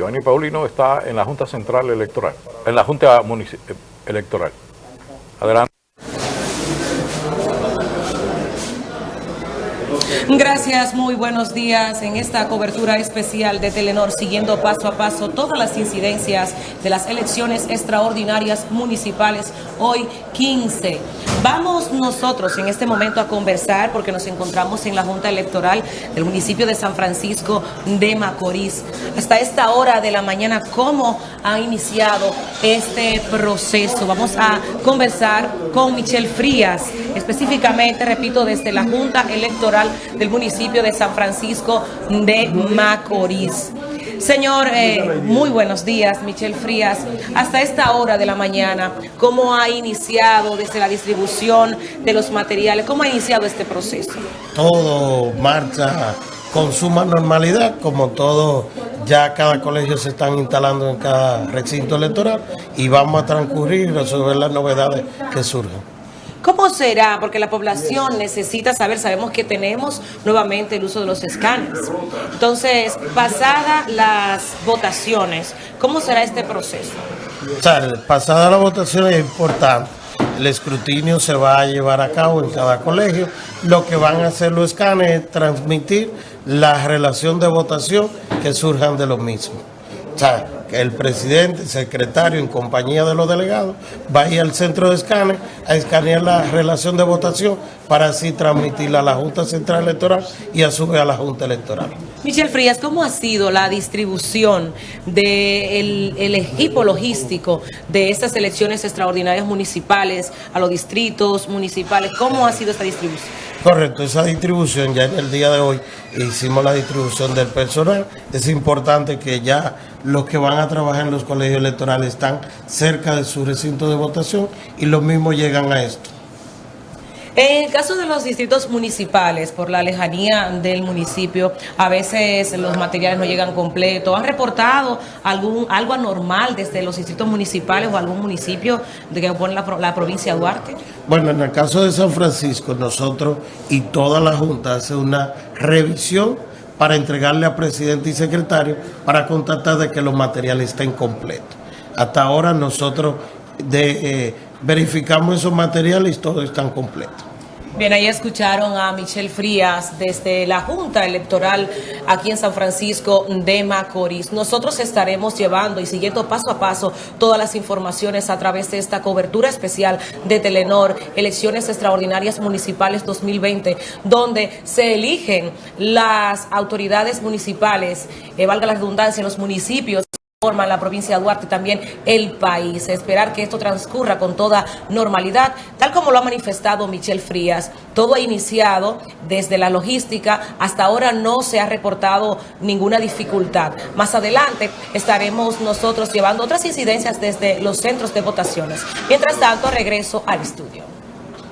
Giovanni Paulino está en la Junta Central Electoral, en la Junta Electoral. Adelante. Gracias, muy buenos días en esta cobertura especial de Telenor, siguiendo paso a paso todas las incidencias de las elecciones extraordinarias municipales, hoy 15. Vamos nosotros en este momento a conversar porque nos encontramos en la Junta Electoral del municipio de San Francisco de Macorís. Hasta esta hora de la mañana, ¿cómo ha iniciado este proceso? Vamos a conversar con Michelle Frías, específicamente, repito, desde la Junta Electoral del municipio de San Francisco de Macorís. Señor, eh, muy buenos días, Michelle Frías. Hasta esta hora de la mañana, ¿cómo ha iniciado desde la distribución de los materiales? ¿Cómo ha iniciado este proceso? Todo marcha con suma normalidad, como todo, ya cada colegio se están instalando en cada recinto electoral y vamos a transcurrir y resolver las novedades que surjan. ¿Cómo será? Porque la población necesita saber, sabemos que tenemos nuevamente el uso de los escáneres. Entonces, pasadas las votaciones, ¿cómo será este proceso? Pasada la votación es importante. El escrutinio se va a llevar a cabo en cada colegio. Lo que van a hacer los escáneres es transmitir la relación de votación que surjan de los mismos. O sea, el presidente, el secretario, en compañía de los delegados, va a ir al centro de escáner a escanear la relación de votación para así transmitirla a la Junta Central Electoral y a su vez a la Junta Electoral. Michelle Frías, ¿cómo ha sido la distribución del equipo logístico de estas elecciones extraordinarias municipales a los distritos municipales? ¿Cómo ha sido esta distribución? Correcto, esa distribución ya en el día de hoy hicimos la distribución del personal. Es importante que ya los que van a trabajar en los colegios electorales están cerca de su recinto de votación y los mismos llegan a esto. En el caso de los distritos municipales, por la lejanía del municipio, a veces los materiales no llegan completos. ¿Han reportado algún algo anormal desde los distritos municipales o algún municipio de que compone la, la provincia de Duarte? Bueno, en el caso de San Francisco, nosotros y toda la Junta hace una revisión para entregarle a presidente y secretario para constatar de que los materiales estén completos. Hasta ahora nosotros de, eh, verificamos esos materiales y todos están completos. Bien, ahí escucharon a Michelle Frías desde la Junta Electoral aquí en San Francisco de Macorís. Nosotros estaremos llevando y siguiendo paso a paso todas las informaciones a través de esta cobertura especial de Telenor, Elecciones Extraordinarias Municipales 2020, donde se eligen las autoridades municipales, eh, valga la redundancia, los municipios forma la provincia de Duarte también el país. Esperar que esto transcurra con toda normalidad, tal como lo ha manifestado Michelle Frías. Todo ha iniciado desde la logística, hasta ahora no se ha reportado ninguna dificultad. Más adelante estaremos nosotros llevando otras incidencias desde los centros de votaciones. Mientras tanto, regreso al estudio.